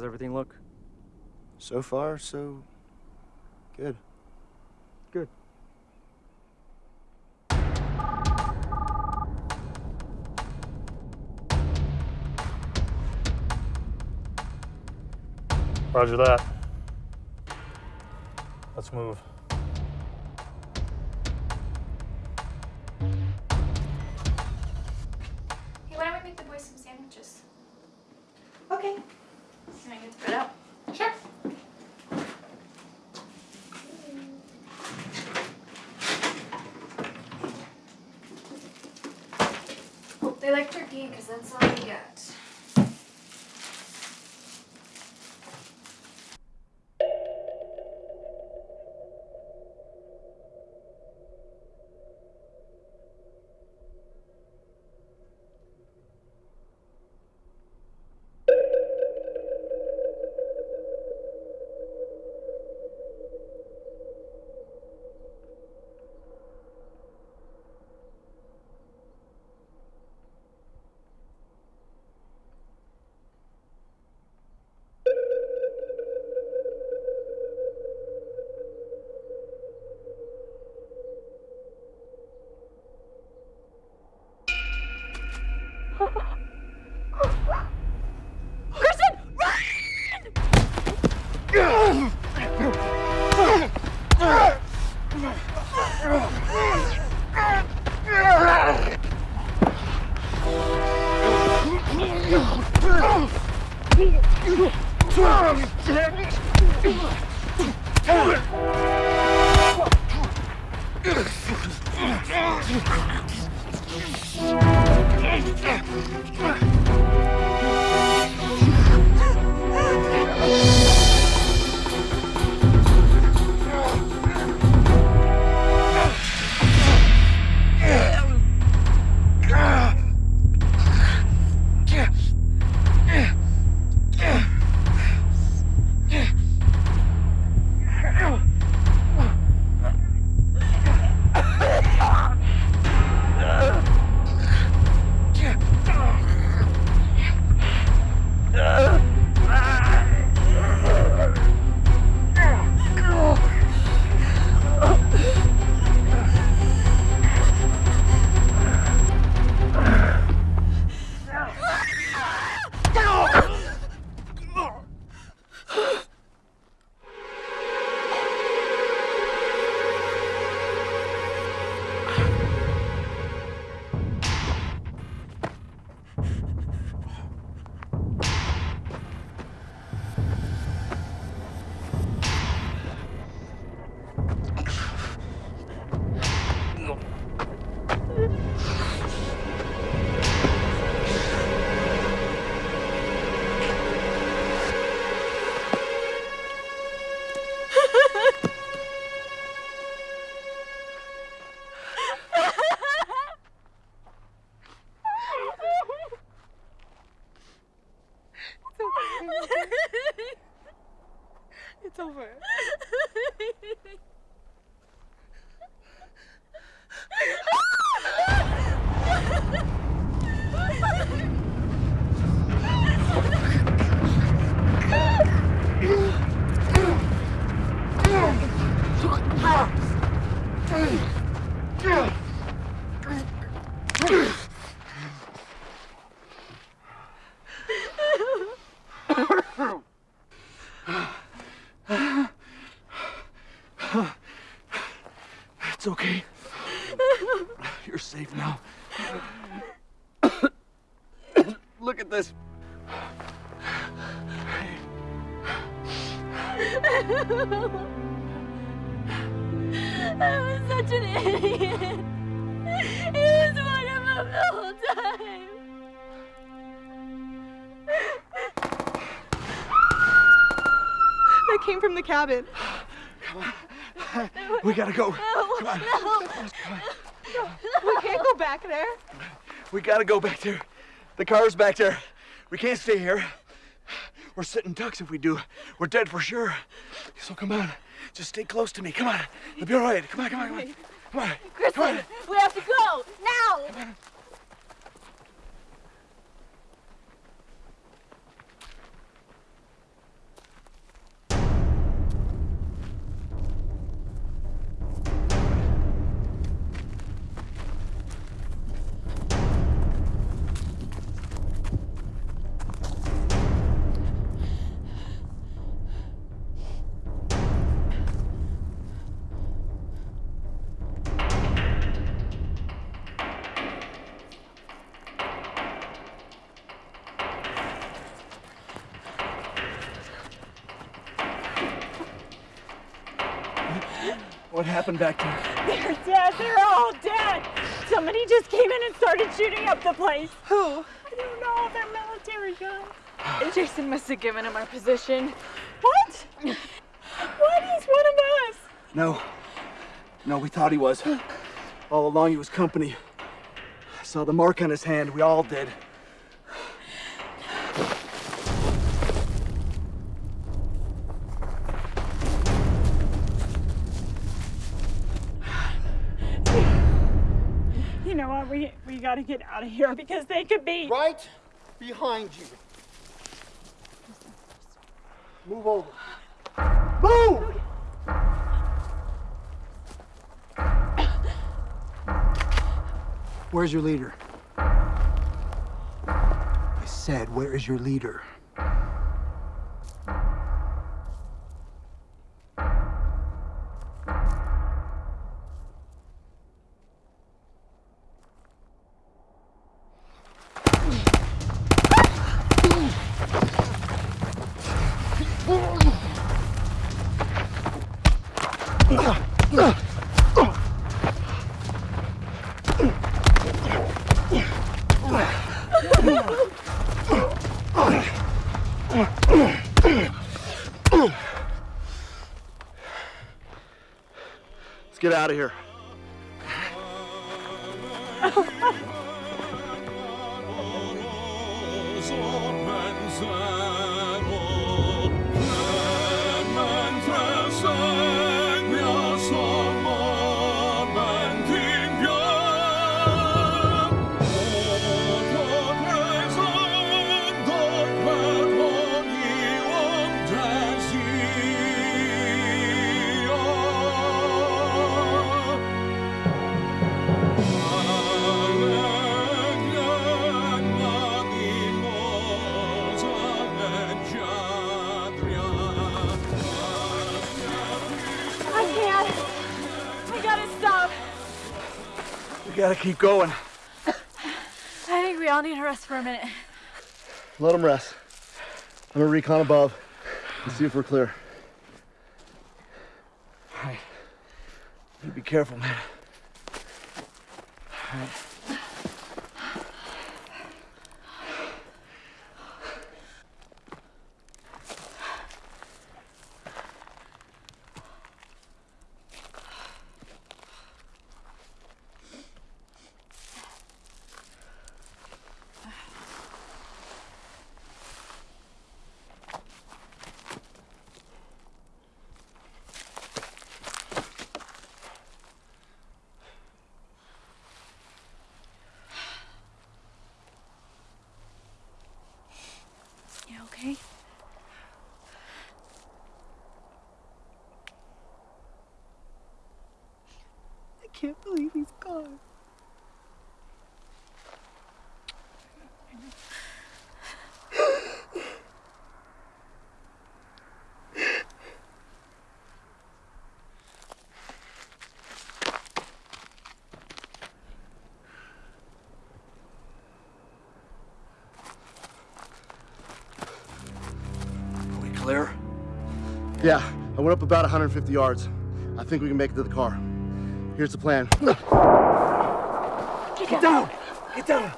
How's everything look? So far, so good. Good. Roger that. Let's move. It's from the cabin. We gotta go. No, Come on. no. We can't go back there. We gotta go back there. The car's back there. We can't stay here. We're sitting ducks if we do. We're dead for sure. So come on. Just stay close to me. Come on. It'll be all right. Come on, come on, come on. Come on. Kristen, we have to go now. What happened back there? They're dead. They're all dead. Somebody just came in and started shooting up the place. Who? I don't know. They're military guys. Jason must have given him our position. What? What? He's one of us. No. No, we thought he was. All along he was company. I saw the mark on his hand. We all did. Know what? We we gotta get out of here (laughs) because they could be right behind you. Move over. Move! Where's your leader? I said, where is your leader? Out of here. Gotta keep going. I think we all need a rest for a minute. Let them rest. I'm gonna recon above and see if we're clear. All right. You be careful, man. Clear? Yeah, I went up about 150 yards. I think we can make it to the car. Here's the plan. Get down! Get down!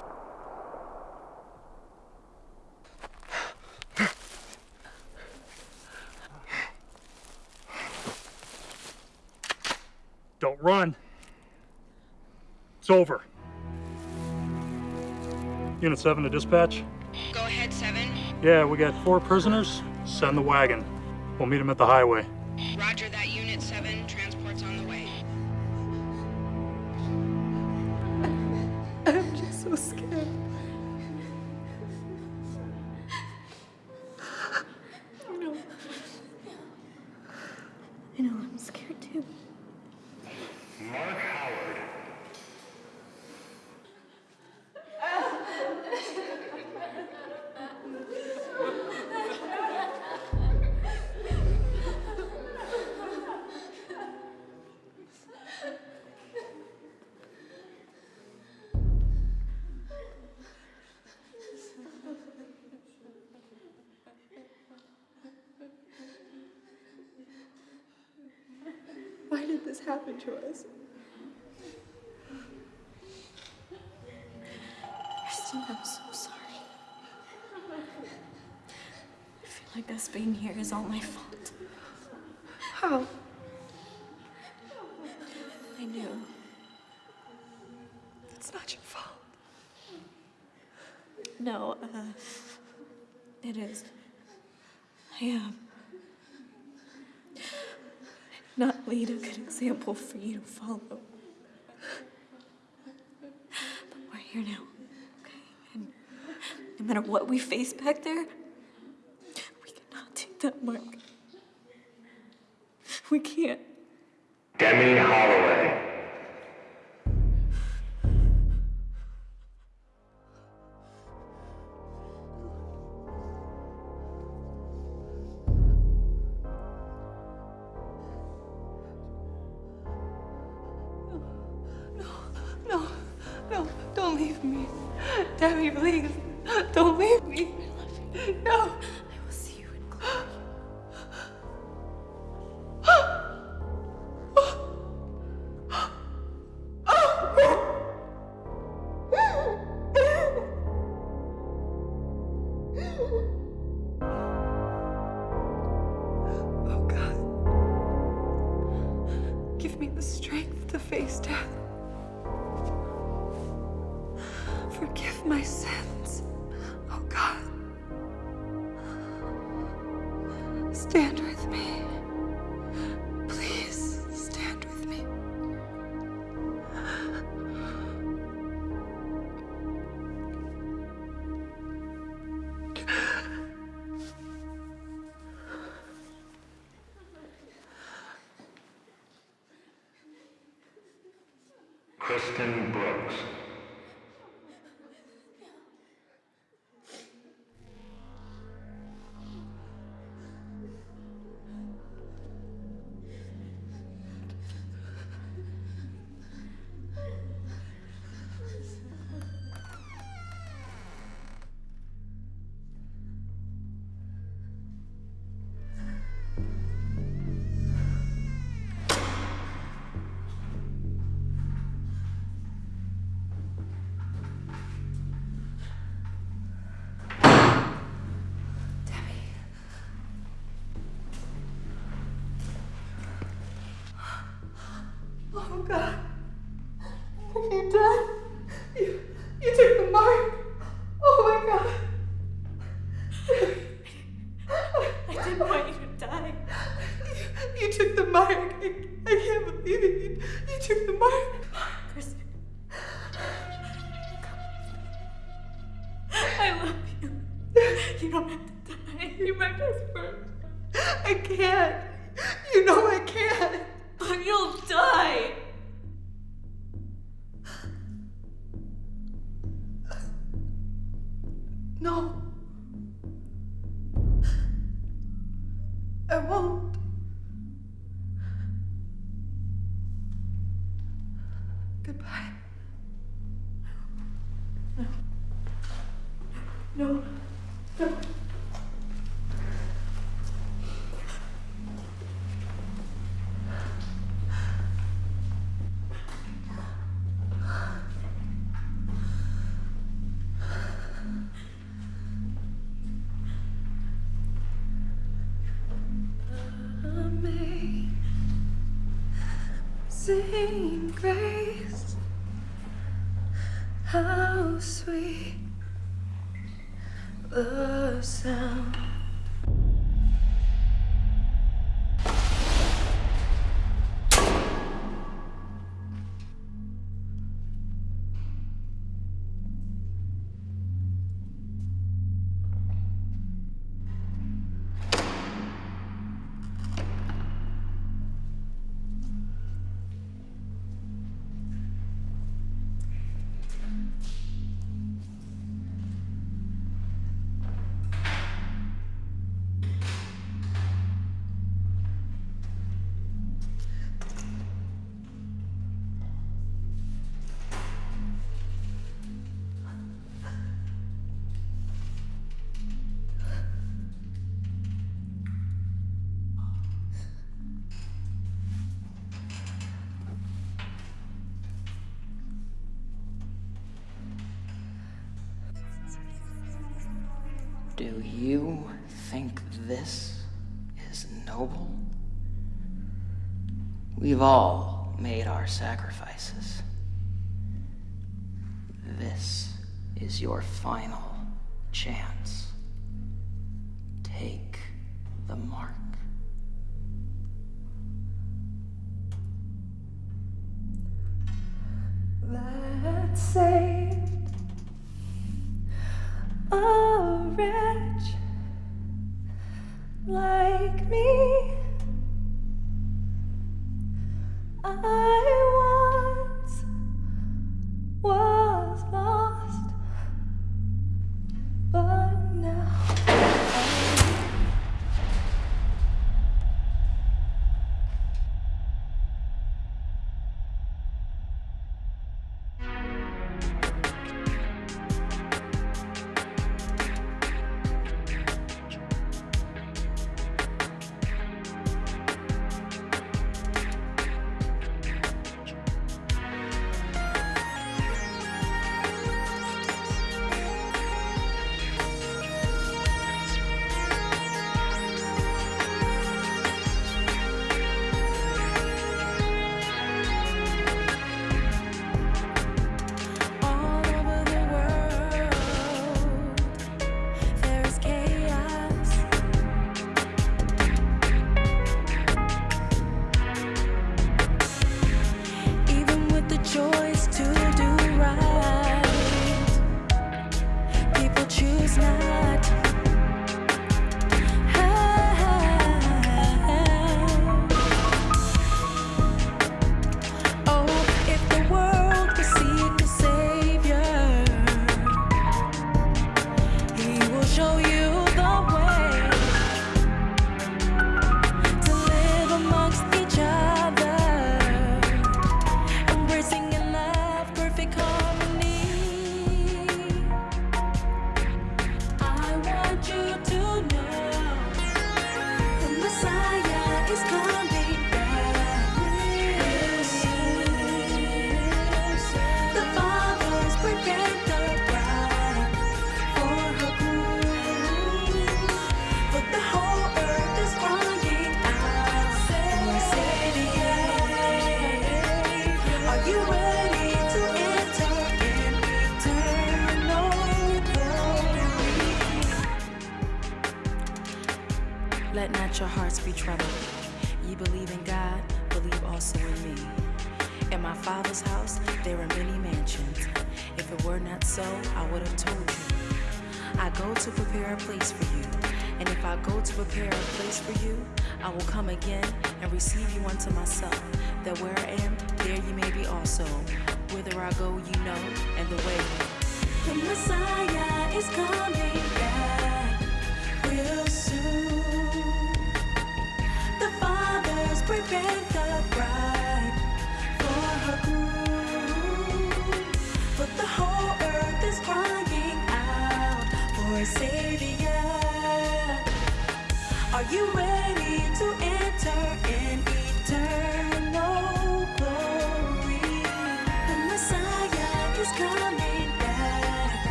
Don't run. It's over. Unit 7 to dispatch. Go ahead, 7. Yeah, we got four prisoners. Send the wagon. We'll meet him at the highway. Roger that, it is. I am. Not lead a good example for you to follow. But we're here now, okay? And no matter what we face back there, we cannot take that mark. We can't. Oh God, give me the strength to face death. Forgive my sins. amazing grace, how sweet the sound. sacrifices. This is your final chance.